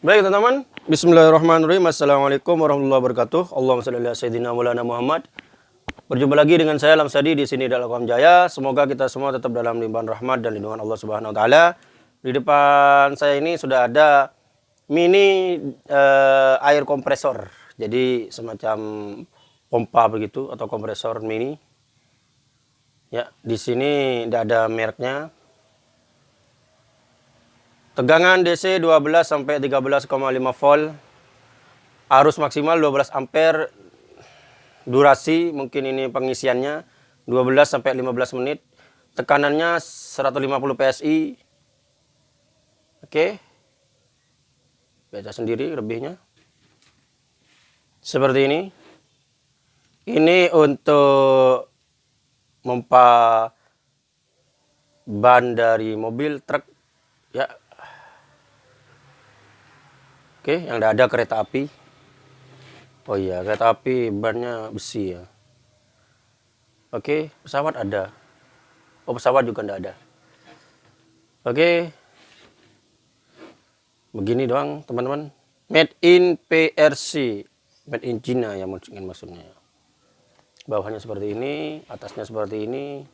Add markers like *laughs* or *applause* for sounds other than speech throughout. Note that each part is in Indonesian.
Baik teman-teman, Bismillahirrahmanirrahim. Assalamualaikum warahmatullahi wabarakatuh. Allahumma salli ala sayyidina maulana Muhammad. Berjumpa lagi dengan saya Lamsadi di sini dalam Jaya. Semoga kita semua tetap dalam limpahan rahmat dan lindungan Allah Subhanahu wa taala. Di depan saya ini sudah ada mini uh, air kompresor. Jadi semacam pompa begitu atau kompresor mini. Ya, di sini tidak ada mereknya, Tegangan DC 12 sampai 13,5 volt. Arus maksimal 12 ampere. Durasi mungkin ini pengisiannya 12 sampai 15 menit. Tekanannya 150 PSI. Oke. Baca sendiri lebihnya. Seperti ini. Ini untuk mempa ban dari mobil truk ya Oke, yang tidak ada kereta api. Oh iya, kereta api bannya besi ya. Oke, pesawat ada. Oh, pesawat juga tidak ada. Oke. Begini doang, teman-teman. Made in PRC. Made in China ya mungkin maksudnya. Bawahnya seperti ini, atasnya seperti ini.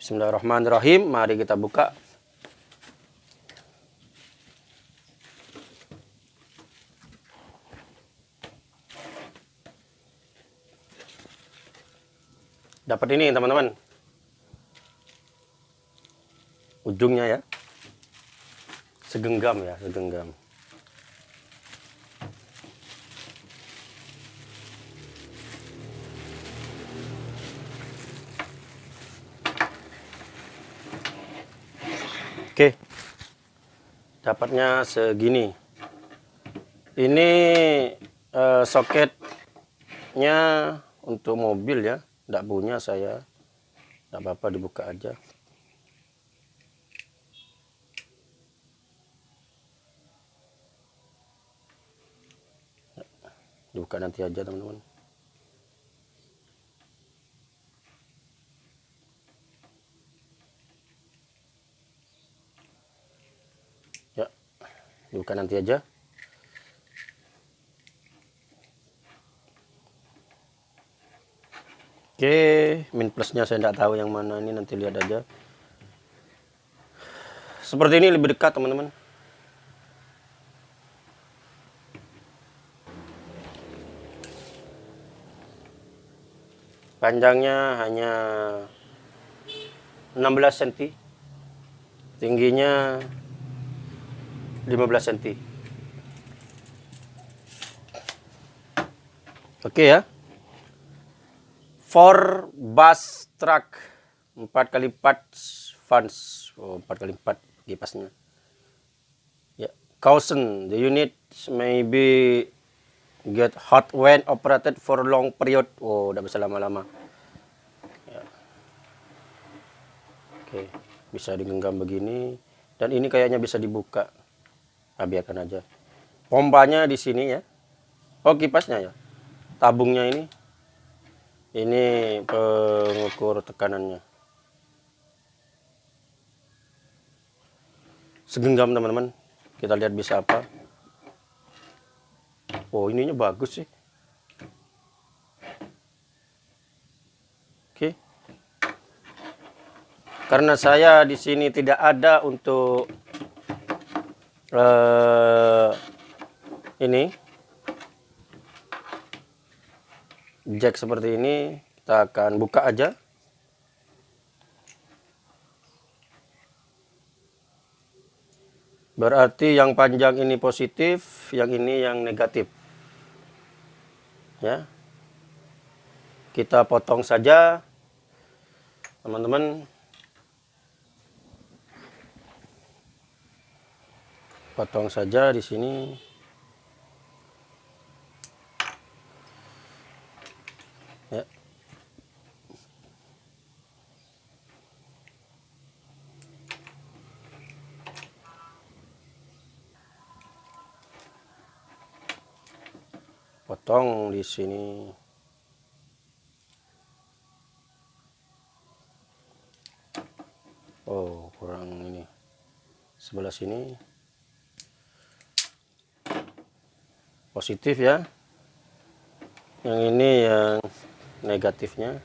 Bismillahirrahmanirrahim. Mari kita buka. Dapat ini teman-teman. Ujungnya ya. Segenggam ya segenggam. Oke. Dapatnya segini. Ini uh, soketnya untuk mobil ya tidak punya saya. Tidak apa-apa dibuka aja. Dibuka nanti aja teman-teman. Ya dibuka nanti aja Oke, min plusnya saya tidak tahu yang mana ini nanti lihat aja. Seperti ini lebih dekat teman-teman. Panjangnya hanya 16 cm. Tingginya 15 cm. Oke ya four bus truck. 4 kali 4 fans oh, 4 kali 4 kipasnya. Ya yeah. the unit may be get hot when operated for long period. Oh udah bisa lama-lama. Ya. oke bisa digenggam begini. Dan ini kayaknya bisa dibuka. Nah, biarkan aja. Pompanya di sini ya. Oh kipasnya ya. Tabungnya ini ini pengukur tekanannya. Segenggam teman-teman. Kita lihat bisa apa. Oh ininya bagus sih. Oke. Karena saya di sini tidak ada untuk uh, ini jack seperti ini kita akan buka aja. Berarti yang panjang ini positif yang ini yang negatif. Ya. Kita potong saja teman-teman. Potong saja di sini potong di sini. Oh kurang ini. Sebelah sini. Positif ya. Yang ini yang negatifnya.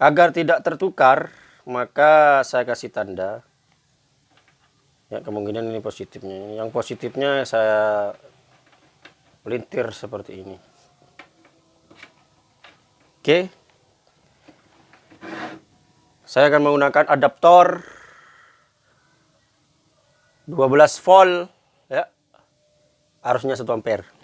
Agar tidak tertukar maka saya kasih tanda ya kemungkinan ini positifnya. Yang positifnya saya pelintir seperti ini. Oke. Saya akan menggunakan adaptor 12 volt ya. Arusnya 1 ampere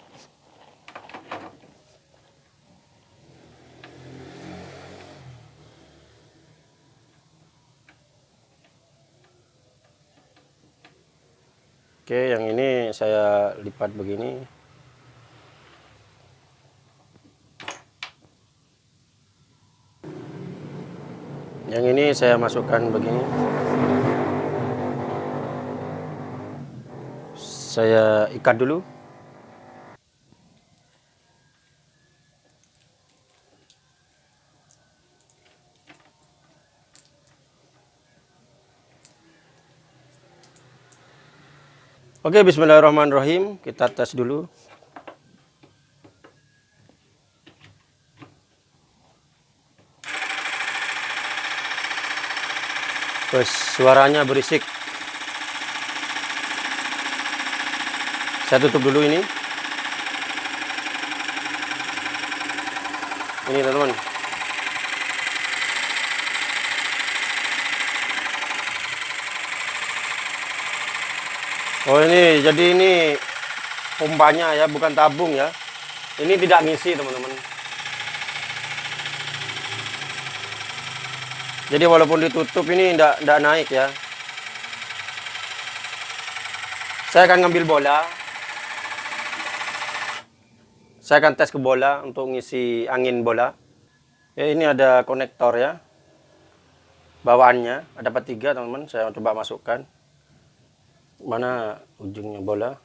Oke, yang ini saya lipat begini. Yang ini saya masukkan begini. saya ikat dulu Oke bismillahirrahmanirrahim. Kita tes dulu. Terus suaranya berisik. Saya tutup dulu ini. Ini teman-teman oh ini jadi ini pompanya ya bukan tabung ya ini tidak ngisi teman-teman jadi walaupun ditutup ini tidak tidak naik ya saya akan ngambil bola saya akan tes ke bola untuk ngisi angin bola. Ya, ini ada konektor ya. Bawaannya ada tiga teman-teman. Saya coba masukkan. Mana ujungnya bola?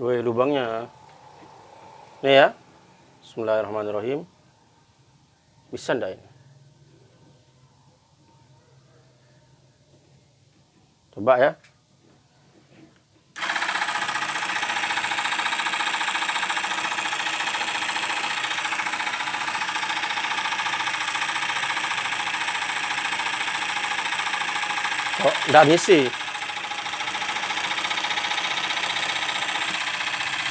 Woi lubangnya. Nih ya. Bismillahirrahmanirrahim. Bisa ndak ini? Coba ya. Oh, enggak ngisi.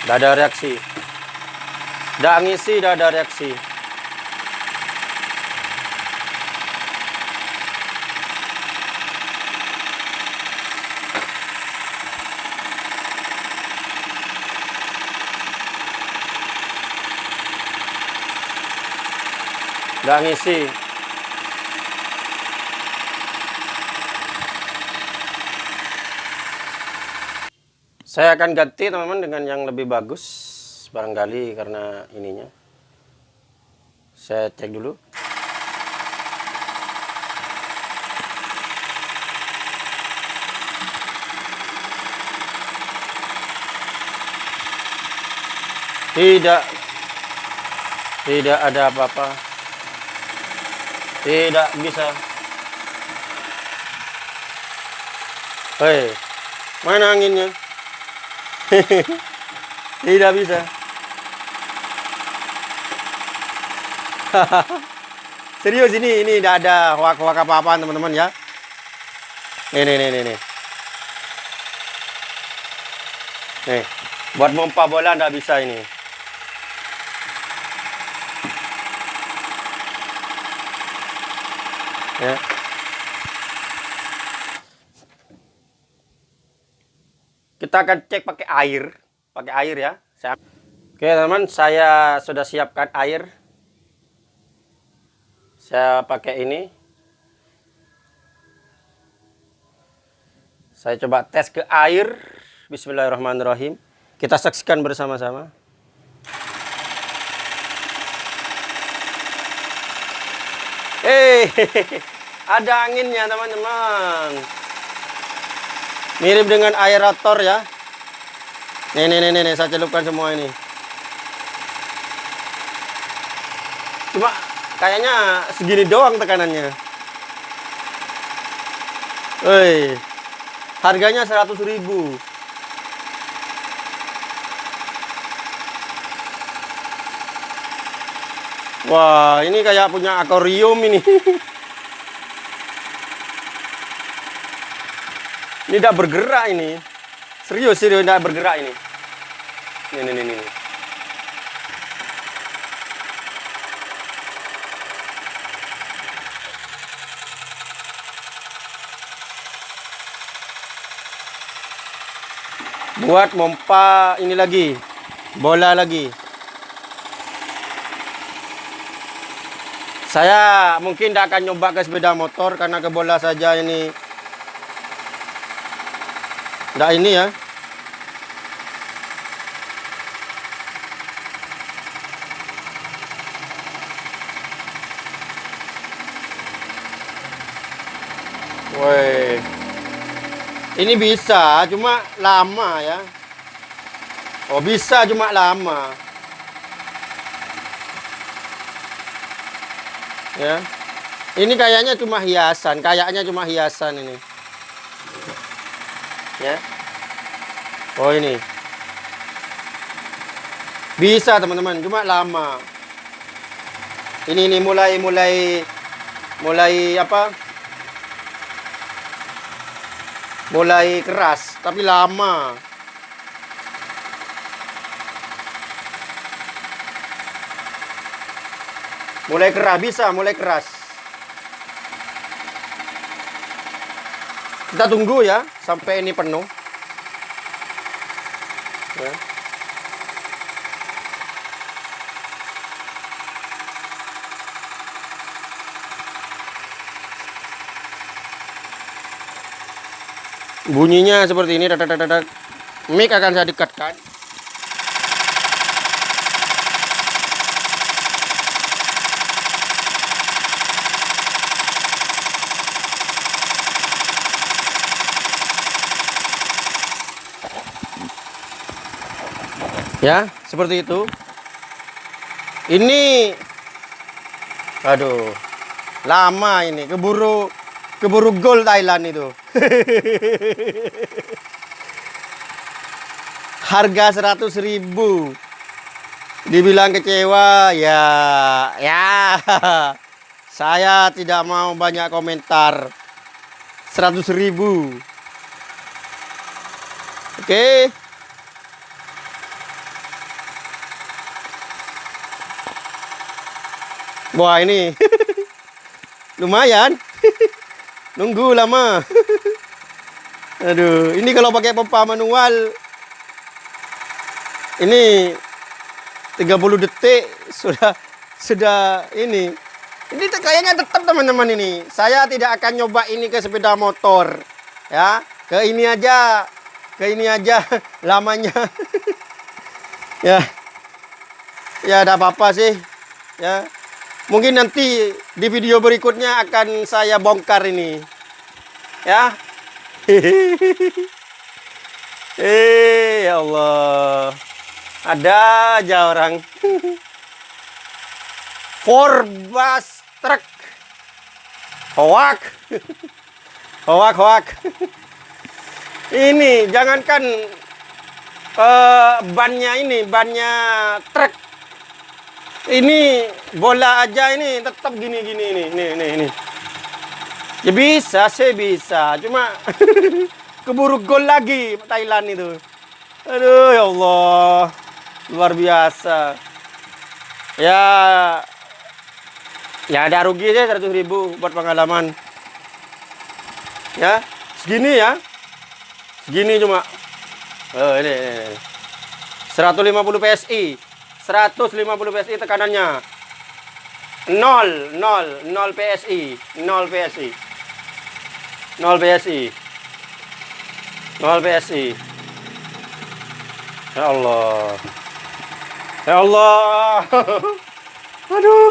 Enggak ada reaksi. Enggak ngisi, enggak ada reaksi. Enggak ngisi. Saya akan ganti teman-teman dengan yang lebih bagus barangkali karena ininya. Saya cek dulu. Tidak tidak ada apa-apa. Tidak bisa. Hei, mana anginnya? *laughs* Tidak bisa. *laughs* Serius ini, ini tidak ada hoak-hoak apa-apa teman-teman ya. Nih, nih, nih, nih, buat mompa bola tidak bisa ini. Ya. Kita akan cek pakai air, pakai air ya. Saya... Oke teman-teman, saya sudah siapkan air. Saya pakai ini. Saya coba tes ke air. Bismillahirrahmanirrahim. Kita saksikan bersama-sama. Eh, *laughs* ada anginnya teman-teman. Mirip dengan aerator ya. Nih, nih, nih, nih, saya celupkan semua ini. Cuma kayaknya segini doang tekanannya. Woi. Harganya 100 ribu. Wah, ini kayak punya akuarium ini. *laughs* ini tidak bergerak ini. Serius, serius tidak bergerak ini. Ini, ini, ini. ini. Buat mompa ini lagi. Bola lagi. Saya mungkin tidak akan nyoba ke sepeda motor karena ke bola saja ini. Tidak ini ya. Woi. Ini bisa, cuma lama ya. Oh, bisa cuma lama. ya ini kayaknya cuma hiasan kayaknya cuma hiasan ini ya. Oh ini. Bisa teman-teman. Cuma lama. Ini ini mulai mulai mulai apa? Mulai keras tapi lama. Mulai keras bisa, mulai keras. Kita tunggu ya sampai ini penuh. Ya. Bunyinya seperti ini, mic akan saya dekatkan. Ya, seperti itu. Ini aduh. Lama ini keburu keburu gol Thailand itu. *laughs* Harga 100 ribu Dibilang kecewa ya ya. *laughs* Saya tidak mau banyak komentar. 100 ribu Oke. Okay. Wah ini *laughs* lumayan. *laughs* Nunggu lama. *laughs* Aduh, ini kalau pakai pompa manual ini 30 detik sudah sudah ini. Ini kayaknya tetap teman-teman ini. Saya tidak akan nyoba ini ke sepeda motor. Ya, ke ini aja. Ke ini aja lamanya. ya. Ya, ada apa-apa sih. Ya. Mungkin nanti di video berikutnya akan saya bongkar ini. Ya. *laughs* Eh, ya Allah. Ada aja orang. *laughs* Forbas truk. *laughs* Hoak. Hoak, hoak. Ini jangankan uh, bannya ini, bannya truk ini bola aja ini tetap gini-gini ini nih nih nih ya bisa sih bisa. Cuma *laughs* keburu gol lagi Thailand itu. Aduh ya Allah. Luar biasa. Ya. Ya ada rugi sih 100 ribu buat pengalaman. Ya segini ya. Segini cuma. Oh ini, ini, ini. 150 PSI 150 PSI tekanannya. 0 0 0 PSI 0 PSI 0 PSI 0 PSI Ya Allah. Ya Allah. *laughs* Aduh.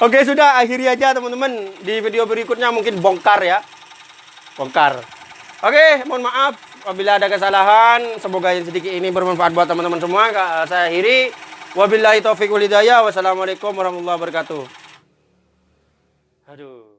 Oke sudah. Akhiri aja teman-teman Di video berikutnya. Mungkin bongkar ya. Bongkar. Oke mohon maaf Apabila ada kesalahan, semoga yang sedikit ini bermanfaat buat teman-teman semua. Eh, saya akhiri. Wabillahi taufiq walhidayah. Wassalamualaikum warahmatullahi wabarakatuh. Aduh.